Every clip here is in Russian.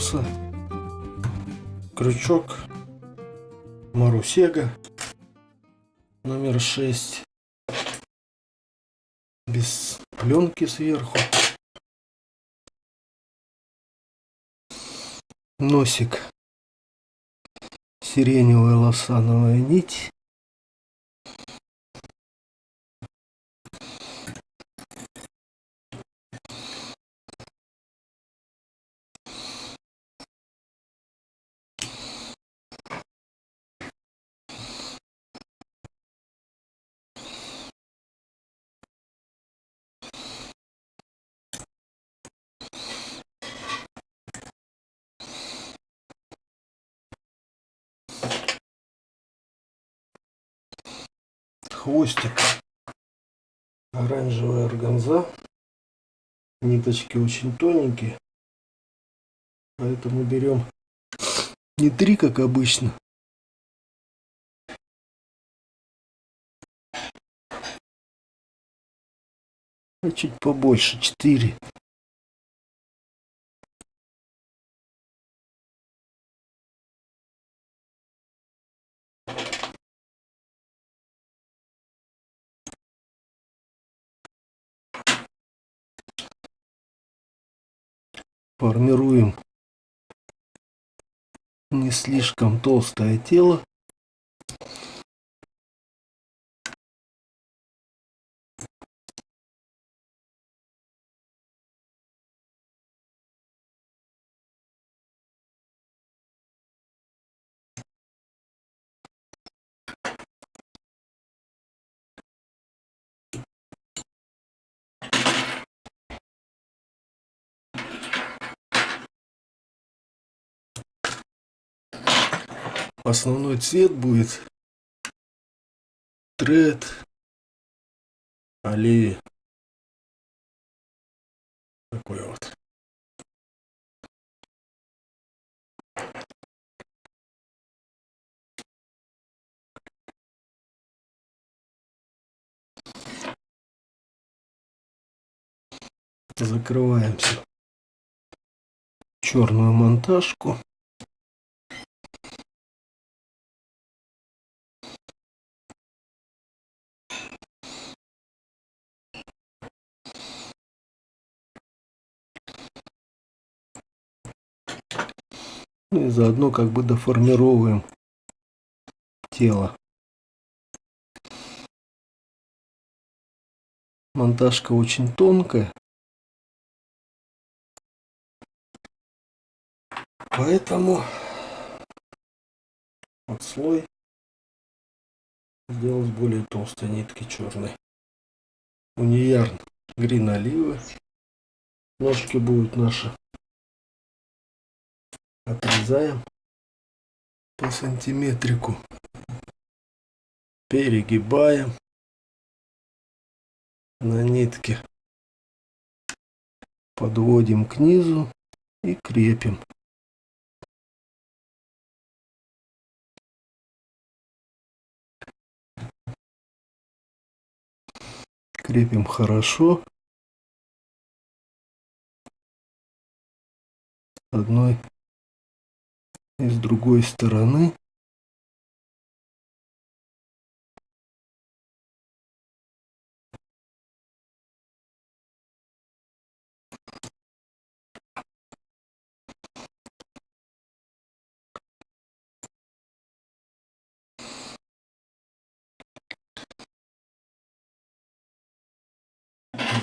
гамаруса крючок марусега номер 6 без пленки сверху. Носик. Сиреневая лосановая нить хвостик оранжевая органза. Ниточки очень тоненькие. Поэтому берем не три как обычно. А чуть побольше четыре формируем не слишком толстое тело Основной цвет будет тред оливи. Такой вот. Закрываем все черную монтажку. Ну и заодно как бы доформировываем тело. Монтажка очень тонкая. Поэтому вот слой сделал с более толстой нитки черной. Униярн грин оливы. Ножки будут наши отрезаем по сантиметрику, перегибаем на нитке, подводим к низу и крепим. Крепим хорошо. одной и с другой стороны.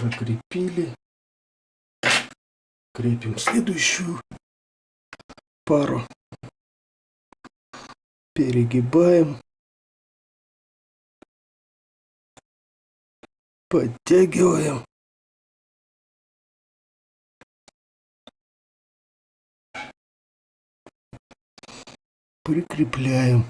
Закрепили. Крепим следующую пару перегибаем, подтягиваем. Прикрепляем.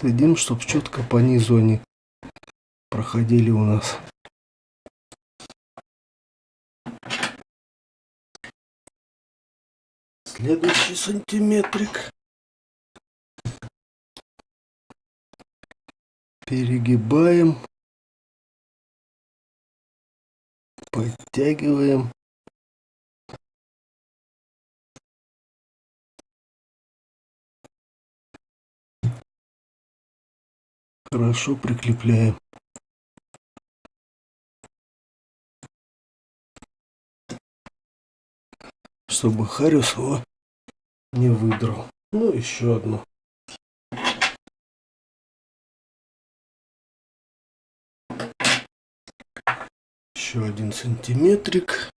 Следим, чтобы четко по низу они проходили у нас. Следующий сантиметрик. Перегибаем. Подтягиваем. Хорошо прикрепляем. Чтобы Хариус его не выдрал. Ну, еще одну. Еще один сантиметрик.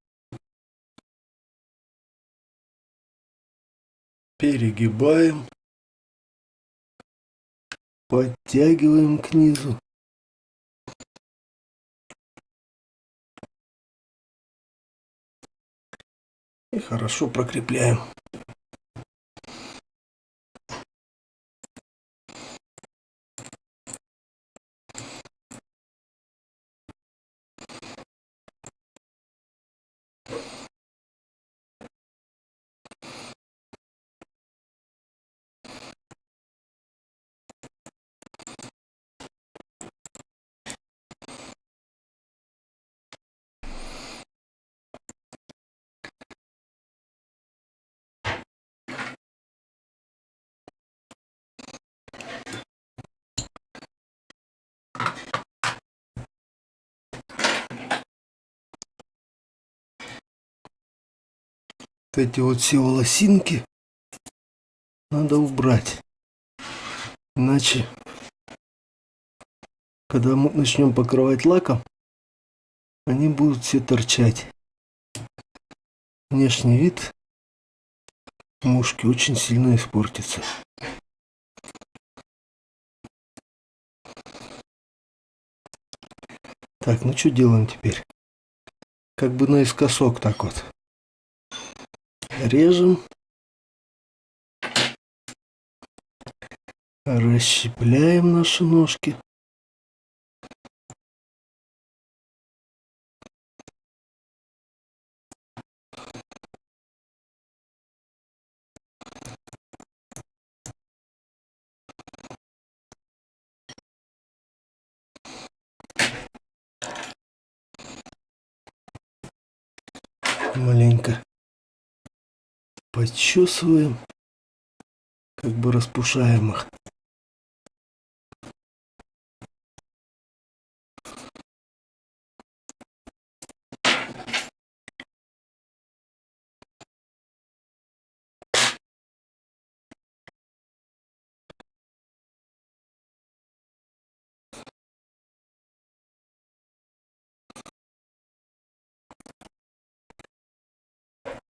Перегибаем. Подтягиваем к низу. И хорошо прокрепляем. Вот эти вот все волосинки надо убрать. Иначе, когда мы начнем покрывать лаком, они будут все торчать. Внешний вид мушки очень сильно испортится. Так, ну что делаем теперь? Как бы наискосок так вот режем, расщепляем наши ножки. Маленько почесываем, как бы распушаем их.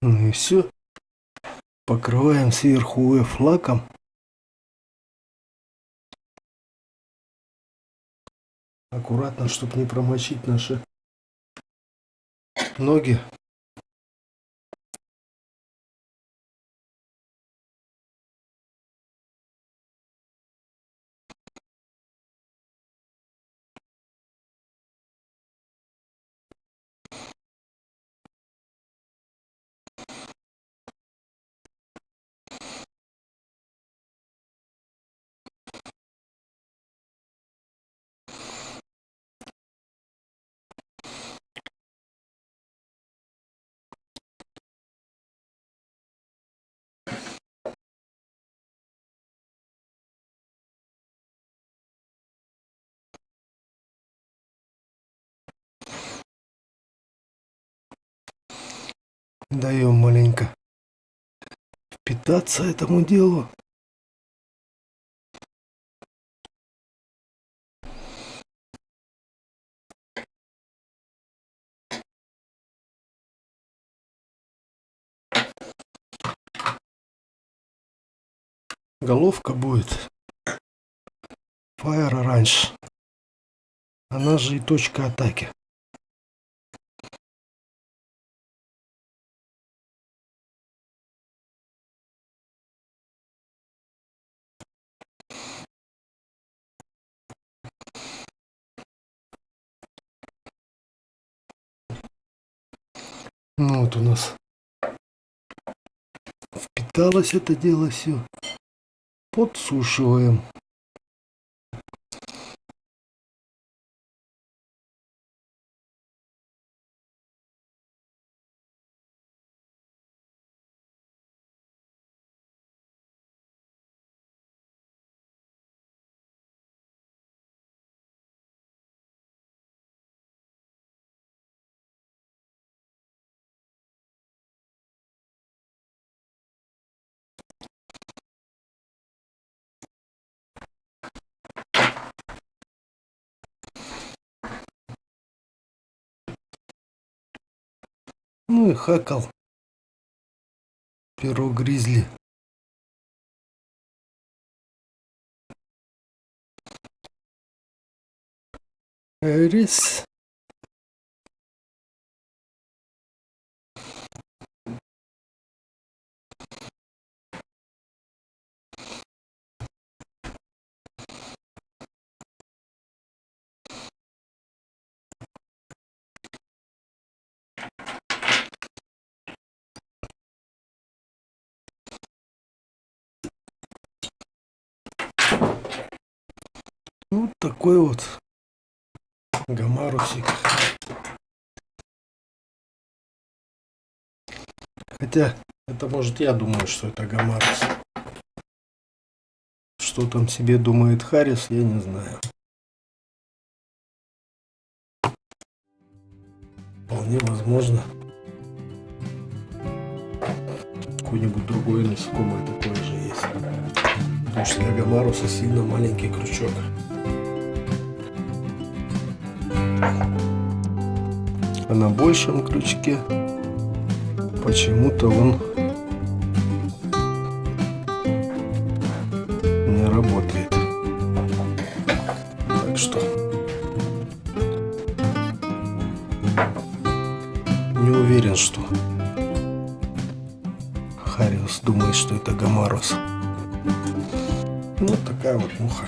Ну и все покрываем сверху F. Аккуратно, чтобы не промочить наши ноги. Даем маленько впитаться этому делу. Головка будет Fire Orange. Она же и точка атаки. Вот у нас пропиталось это дело все. Подсушиваем. Ну и хакал. Перо гризли. Рис. Вот такой вот гамарусик. Хотя, это может я думаю, что это гамарус. Что там себе думает Харрис, я не знаю. Вполне возможно. Какой-нибудь другой насекомое такое же есть. Потому что для гамаруса сильно маленький крючок. А на большем крючке почему-то он не работает. Так что не уверен, что Хариус думает, что это Гамарус. Вот такая вот муха.